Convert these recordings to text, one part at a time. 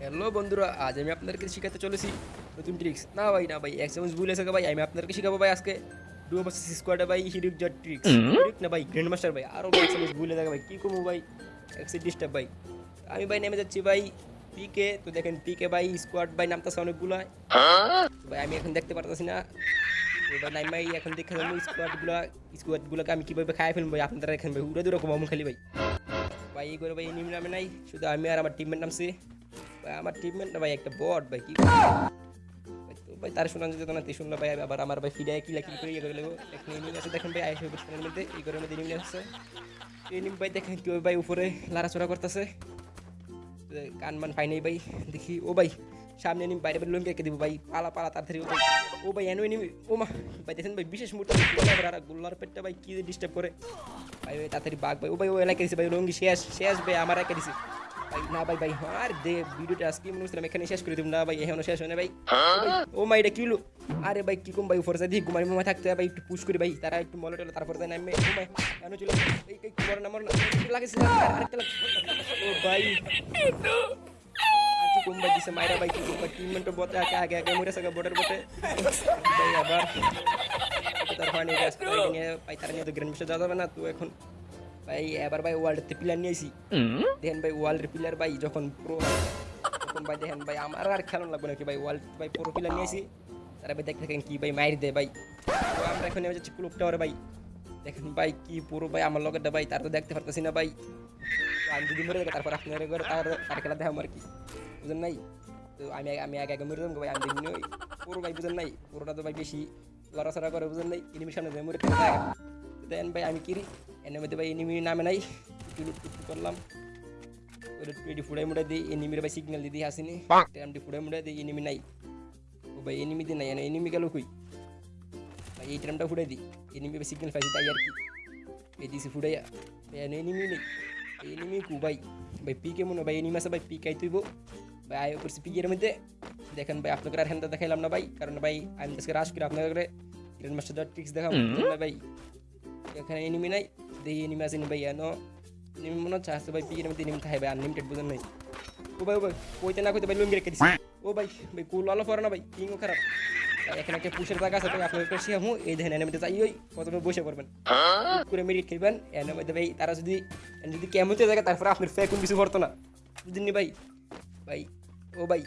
Hello বন্ধুরা আজ আমি আপনাদেরকে শিখাতে চলেছি নতুন ট্রিক্স না ভাই না ভাই এক চামচ ভুল এসে ভাই আমি আপনাদেরকে শিখাবো ভাই আজকে। ডুয়ো ভার্সেস স্কোয়াডে ভাই হিরুক জট ট্রিক্স হিরুক না ভাই গ্র্যান্ড মাস্টার ভাই আরও এক চামচ ভুলে থাকে ভাই কী কমু ভাই? এক্সিট ডিস্টার্ব ভাই। আমি ভাই নেমে যাচ্ছি ভাই পিকে তো দেখেন পিকে ভাই স্কোয়াড ভাই নামতেছে অনেকগুলো। ভাই আমি এখন দেখতে পারতেছি না। এবার নাই ভাই এখন দেখে যাব স্কোয়াডগুলো স্কোয়াডগুলোকে আমি কীভাবে খাই ফেলব ভাই আপনারা এখানে ভাই উড়ে দূরে কমাবো খালি ভাই। ভাই এই করে ভাই নিম নামে নাই শুধু আমি আর আমার টিমমেট নামছি আমার না ভাই, একটা বট ভাই, কি ভাই তার শোনা যেত না শুনলো ভাই, আবার আমার ভাই ফিডে কিলা কিল করে ইয়ে করে লেগো এখন এনিমি আছে দেখেন ভাই আইসে বুঝতে মধ্যে এই করে মধ্যে এনিমি আসছে। এনিমি ভাই, দেখেন কেউ ভাই উপরে লাড়াচড়া করতেছে। কান মান পাই নাই ভাই, দেখি, ও ভাই, সামনে এনিমি বাইরে বাইরে লঙ্কে দিব ভাই, পালা পালা, তাড়াতাড়ি ও ও ভাই এনো এনিমি ও মা, ভাই, দেখেন ভাই, বিশেষ মুহূর্তে আর গোল্লার পেটটা ভাই, কি ডিস্টার্ব করে। ভাই ভাই তাড়াতাড়ি বাঘ, ভাই, ও ভাই, ও এলাকা দিছে ভাই লঙ্গি শেষ শেষ ভাই, আমার এলাকা দিছে। ভাই, না ভাই ভাই, আর দে, ভিডিওটা আজকে মনে হচ্ছিলাম এখানে শেষ করে দিব। না ভাই, এখনও শেষ হয় না ভাই। ও মাই এটা কিলো আরে ভাই, কি কম ভাই, উপরে দিয়ে ঘুমাই ঘুমাই থাকতে ভাই, একটু পুশ করি ভাই। তারা একটু মলে টলে, তারপর দেয় নামে। ও ভাই কেন চলে এই কি মরে না মরে না লাগেছে? আরেকটা লাগে ও ভাই। কম ভাই দিছে মাইরা ভাই, কি কম ভাই? টিম মেন্টো বতে আগে আগে আগে মরে সাকা বর্ডার বতে ভাই, আবার। তার ফানি গ্যাস করে নিয়ে তো গ্র্যান্ড মিশন যাওয়া যাবে না, তো এখন ভাই এবার ভাই ওয়ার্ল্ডতে প্লেয়ার নিয়েছি দেখেন ভাই ওয়ার্ল্ডের প্লেয়ার ভাই যখন প্রো তখন ভাই দেখেন ভাই আমার আর খেলন লাগবে নাকি ভাই ওয়ার্ল্ড ভাই প্রো প্লেয়ার নিয়েছি তারা ভাই দেখতে থাকেন কি ভাই মাইর দেয় ভাই। তো আমরা এখন নেমে যাচ্ছি ক্লুব টাওয়ারে ভাই। দেখেন ভাই কি পুরো ভাই আমার লগেরটা ভাই তার তো দেখতে পারতেছি না ভাই। আমি যদি মরে যাই তারপর আপনার ঘরে তার তার খেলা দেখাম আর কি। বুঝেন নাই? তো আমি আমি আগে আগে মরে যাব ভাই আমি দেখিনি ওই পুরো ভাই বুঝেন নাই? পুরোটা তো ভাই বেশি লড়াচড়া করে বুঝেন নাই? এনিমির সামনে মরে দেন ভাই আমি কিরি এর মধ্যে ভাই এনিমি নামে নাই টুলুট টুকটুক করলাম ওটা টুয়েটি ফুড়াই মুড়াই দিই এনিমির ভাই সিগন্যাল দিদি আসেনি টাইমটি ফুড়াই মুড়াই দিই এনিমি নাই ও ভাই এনিমি দিই নাই এনিমি গেল কই ভাই এই টাইমটা ফুড়াই দিই এনিমি ভাই সিগন্যাল পাইছি তাই আর কি এই দিছি ফুড়াইয়া ভাই এনিমি নেই এনিমি কু ভাই ভাই পি কে মনে ভাই এনিমি আছে ভাই পি কাই তুইব ভাই আয় করছি পিকের মধ্যে দেখেন ভাই আপনাকে আর হ্যান্ডা দেখাইলাম না ভাই কারণ ভাই আমি আজকে রাশ করে আপনাদের গ্র্যান্ড মাস্টার ট্রিক্স দেখাবো ভাই এখানে এনিমি নাই দেখি এনিমি আসেনি ভাই এনো এনিমি মনে হচ্ছে আসতে ভাই পিকের মধ্যে এনিমি থাকবে আনলিমিটেড বুঝেন নাই। ও ভাই ও ভাই কইতে না কইতে ভাই লুঙ্গি রেখে দিছি। ও ভাই ভাই কুল আলো পরে না ভাই কিংও খারাপ। এখানে একটা পুষের জায়গা আছে ভাই আপনাদের কাছে আমি এই দেখেন এনিমিতে যাই ওই প্রথমে বসে পড়বেন। করে মেরিট খেলবেন এনে মধ্যে ভাই তারা যদি যদি কেমন জায়গা তারপরে আপনার ফেকুন কিছু করতো না। বুঝলেন ভাই? ভাই ও ভাই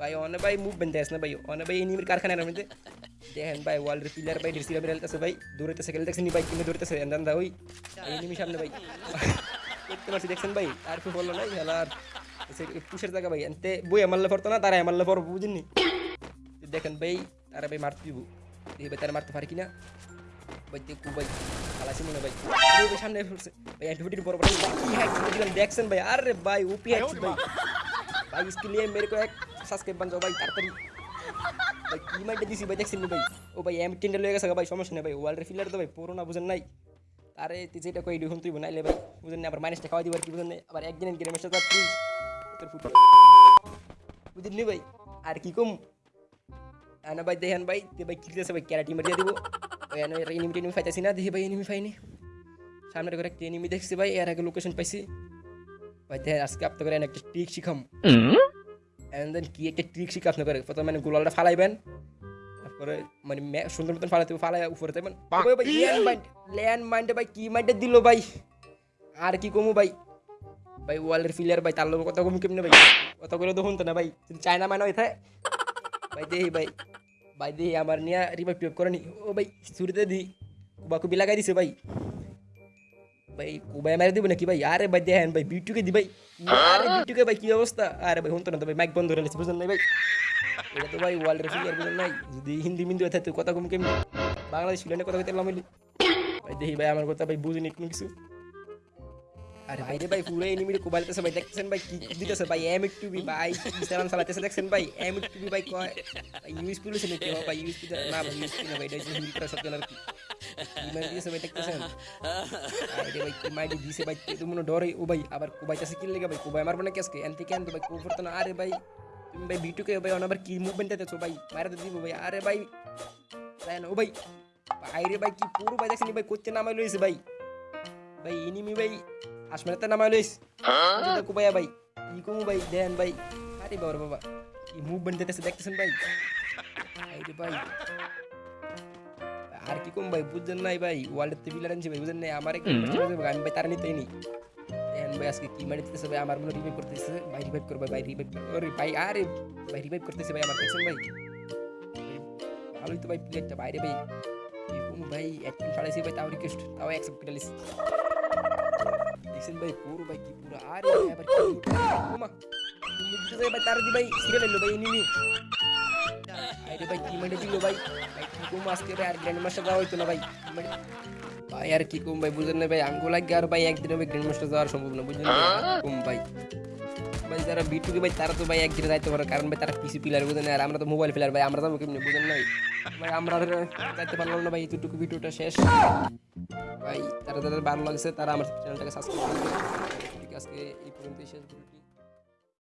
ভাই অনেক ভাই মুভমেন্ট দেয় না ভাই? অনেক ভাই এনিমির কারখানার মধ্যে। দেখেন ভাই ওয়ার্ল্ডের প্লেয়ার ভাই রিসিভার খেলতেছে ভাই দৌড়াইতেছে খেলে দেখছেন ভাই কিনে দৌড়াইতেছে এন্দান দা ওই এনিমি সামনে ভাই দেখতে পাচ্ছি দেখছেন ভাই তারপর বললো না খেলার পুষের জায়গা ভাই এনতে বই মারলে পড়তো না তারা মারলে পড়বো বুঝিনি দেখেন ভাই তারা ভাই মারতে দিব দেখি ভাই তারা মারতে পারে কিনা ভাই দেখু ভাই খালাসি মনে ভাই ওই ভাই সামনে পড়ছে ভাই অ্যান্টিবিটির পর ভাই কি হ্যাক দিলাম দেখছেন ভাই আরে ভাই ওপি হ্যাক ভাই ভাই इसके लिए मेरे को एक সাবস্ক্রাইব বান যাও ভাই তাড়াতাড়ি ভাই, কি মাইন্ডে দিছি ভাই, দেখছেন ভাই? ও ভাই, এম টেন্ডার লয়ে গেছে ভাই, সমস্যা নেই ভাই ওয়ার্ল্ডের ফিলার তো ভাই, পুরো না বুঝেন নাই। আরে, তুই যেটা কই দিহুন তুই বানাইলে ভাই, বুঝেন না আবার মাইনাসটা খাওয়া দিবার কি, বুঝেন নাই? আবার একদিন গেমের সাথে প্লিজ তোর ফুট বুঝেন নি ভাই, আর কি কম? আনা ভাই, দেখেন ভাই তে ভাই, কি আছে ভাই ক্যারাটি মারিয়া দিব। ওই আনা এনিমি টেনিমি ফাইতাছি না দেখি ভাই এনিমি ফাইনি সামনের ঘরে একটা এনিমি দেখছি ভাই, এর আগে লোকেশন পাইছি। ভাই দেখেন আজকে আপনাদের একটা ট্রিক শিখাম। এন্ড দেন কি একটা ট্রিক শিখে আপনার প্রথমে মানে গোলালটা ফালাইবেন। তারপরে মানে সুন্দর মতন ফালাইতে ফালাই উপরে দেবেন ল্যান্ড মাইন্ড ভাই কি মাইন্ডে দিল ভাই? আর কি কমু ভাই? ভাই ওয়ার্ল্ডের ফিলিয়ার ভাই তার লোক কথা কমু কেমনে ভাই? কত করে তো শুনতো না ভাই। চায়না মাইনা হয়ে থাকে ভাই দেহি ভাই। ভাই দেহি আমার নিয়ে রিভাইভ টিপ করে নি ও ভাই শুরুতে দি কুবি লাগাই দিছে ভাই। ভাই কুবাই মারি দিব নাকি ভাই আরে ভাই দেখেন ভাই বিটুকে দি ভাই আরে বিটুকে ভাই কি অবস্থা আরে ভাই শুনতো না তো ভাই মাইক বন্ধ করে লেছে বুঝলেন ভাই এটা তো ভাই ওয়ার্ল্ড রেফিলিয়ার বুঝলেন নাই যদি হিন্দি মিন্দি হয়ে থাকতো কথা কম বাংলাদেশ ফিল্যান্ডে কথা কইতে লামিলি ভাই দেখি ভাই আমার কথা ভাই বুঝিনি কোনো কিছু আরে ভাই রে ভাই পুরো এনিমি কোবাইলতেছে ভাই দেখতেছেন ভাই কি কি দিতেছে ভাই এম একটু বি ভাই ইনস্টাগ্রাম চালাতেছে দেখছেন ভাই এম একটু বি ভাই কয় ইউএসপি লইছে নাকি ভাই ইউএসপি না ভাই ইউএসপি না ভাই এটা হিল করা সত্যি আর কি ইমেল দিয়েছে ভাই দেখতেছেন আরে ভাই কি মাইডি দিছে ভাই তুই মনে ডরে ও ভাই আবার কোবাইতেছে কি লেগে ভাই কোবাই মারবো না কেসকে এনতে কেন তো ভাই কোব করতো না আরে ভাই তুমি ভাই ভিটুকে ভাই অনাবার কি মুভমেন্ট দিতেছো ভাই মারে তো দিব ভাই আরে ভাই দেন ও ভাই আরে ভাই কি পুরো ভাই দেখছেন ভাই কোচ্ছে নামাই লইছে ভাই ভাই এনিমি ভাই আসমানেতে নামাই লইস কোবাইয়া ভাই ই কমু ভাই দেন ভাই আরে বাবা রে বাবা কি মুভমেন্ট দিতেছে দেখতেছেন ভাই এই রে ভাই আর কি কম ভাই বুঝছেন নাই ভাই ওয়ার্ল্ডের তে বিলার আনছে ভাই বুঝেন নাই আমার একটু আমি ভাই তার নিতেই নি এখন ভাই আজকে কি মারি দিতেছে ভাই আমার মনে রিভাইভ করতেছে ভাই রিভাইভ করবে ভাই রিভাইভ ওরে ভাই আরে ভাই রিভাইভ করতেছে ভাই আমার দেখছেন ভাই ভালোই তো ভাই প্লেটটা বাইরে ভাই এরকম ভাই একদিন ছাড়াইছি ভাই তাও রিকোয়েস্ট তাও অ্যাকসেপ্ট করে লিছি দেখছেন ভাই পুরো ভাই কি পুরো আরে ভাই আবার কি ওমা মুখটা ভাই তার দি ভাই সিরিয়াল এলো ভাই নিনি আরে ভাই কি মানে দিল ভাই ভাই কি আজকে ভাই আর গ্র্যান্ড মাস্টার যাওয়া হইতো না ভাই। মানে- ভাই আর কি কম ভাই, বুঝেন না ভাই আঙ্গু লাগে আর ভাই একদিনে ভাই গ্র্যান্ড মাস্টার যাওয়ার সম্ভব না বুঝলেন কম ভাই ভাই। যারা বিটুকে ভাই, তারা তো ভাই একদিনে যাইতে পারে, কারণ ভাই তারা পিসি প্লেয়ার বুঝেন আর আমরা তো মোবাইল প্লেয়ার ভাই, আমরা যাব কেমনি, বুঝেন না ভাই। আমরা যাইতে পারলাম না ভাই, এতটুকু ভিডিওটা শেষ। ভাই, তারা যাদের ভালো লাগছে, তারা আমার চ্যানেলটাকে সাবস্ক্রাইব করবে আজকে এই পর্যন্তই, শেষ ভিডিওটি